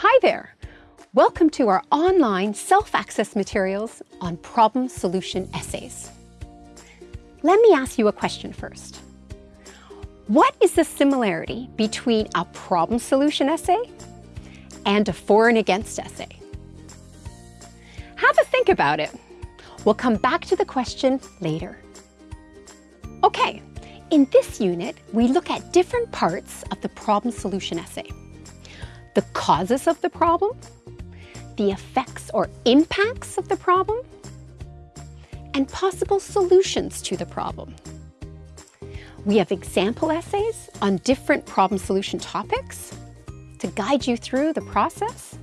Hi there! Welcome to our online self-access materials on problem solution essays. Let me ask you a question first. What is the similarity between a problem solution essay and a for and against essay? Have a think about it. We'll come back to the question later. Okay, in this unit, we look at different parts of the problem solution essay. The causes of the problem, the effects or impacts of the problem, and possible solutions to the problem. We have example essays on different problem solution topics to guide you through the process,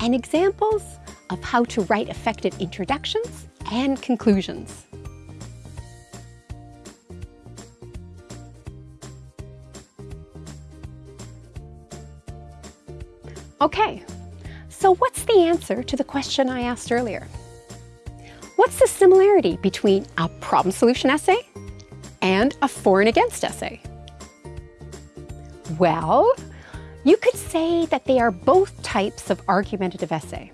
and examples of how to write effective introductions and conclusions. Okay, so what's the answer to the question I asked earlier? What's the similarity between a problem solution essay and a for and against essay? Well, you could say that they are both types of argumentative essay.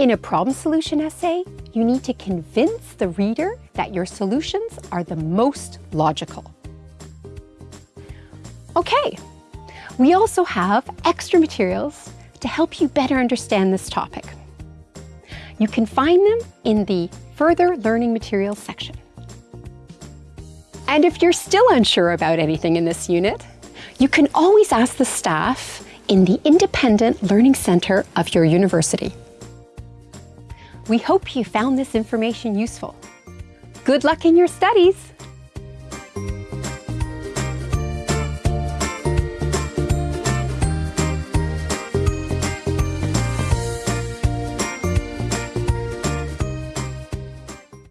In a problem solution essay, you need to convince the reader that your solutions are the most logical. Okay, we also have extra materials to help you better understand this topic. You can find them in the Further Learning Materials section. And if you're still unsure about anything in this unit, you can always ask the staff in the Independent Learning Centre of your university. We hope you found this information useful. Good luck in your studies!